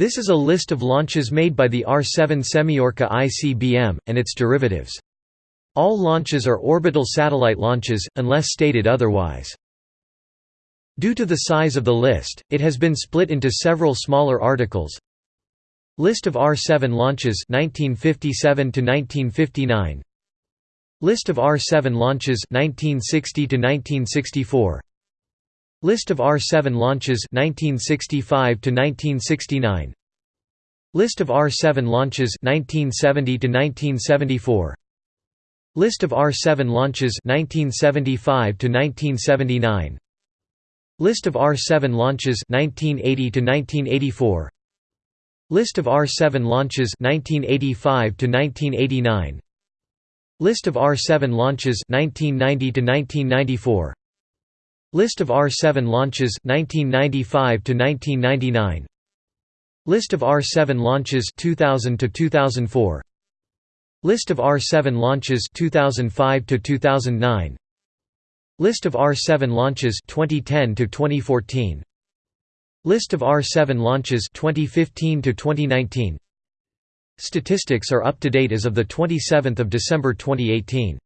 This is a list of launches made by the R-7 Semyorka ICBM, and its derivatives. All launches are orbital satellite launches, unless stated otherwise. Due to the size of the list, it has been split into several smaller articles. List of R-7 launches 1957 to 1959. List of R-7 launches 1960 to 1964. List of R-7 launches 1965 to 1969. List of R-7 launches 1970 to 1974. List of R-7 launches 1975 to 1979. List of R-7 launches 1980 to 1984. List of R-7 launches 1985 to 1989. List of R-7 launches 1990 to 1994. List of R-7 launches 1995 to 1999. List of R-7 launches 2000 to 2004. List of R-7 launches 2005 to 2009. List of R-7 launches 2010 to 2014. List of R-7 launches 2015 to 2019. Statistics are up to date as of the 27th of December 2018.